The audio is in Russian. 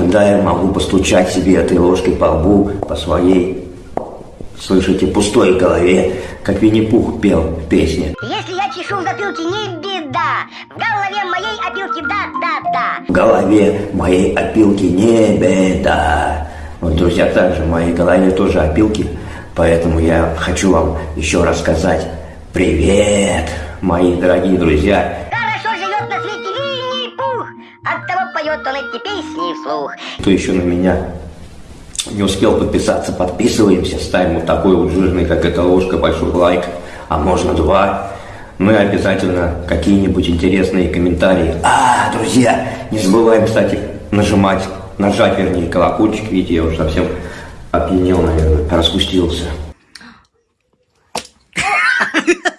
иногда я могу постучать себе этой ложкой по лбу, по своей, слышите, пустой голове, как Винни-Пух пел в песне. Если я чешу в затылке, не беда. В голове моей опилки да-да-да. В голове моей опилки не беда. Вот, друзья, также в моей голове тоже опилки, поэтому я хочу вам еще рассказать привет, мои дорогие друзья. Хорошо живет на свете Винни-Пух поет он эти песни вслух. Кто еще на меня не успел подписаться, подписываемся, ставим вот такой вот жирный, как эта ложка, большой лайк, а можно два. Ну и обязательно какие-нибудь интересные комментарии. А, друзья, не забываем, кстати, нажимать, нажать, вернее, колокольчик, видите, я уже совсем опьянел, наверное, распустился.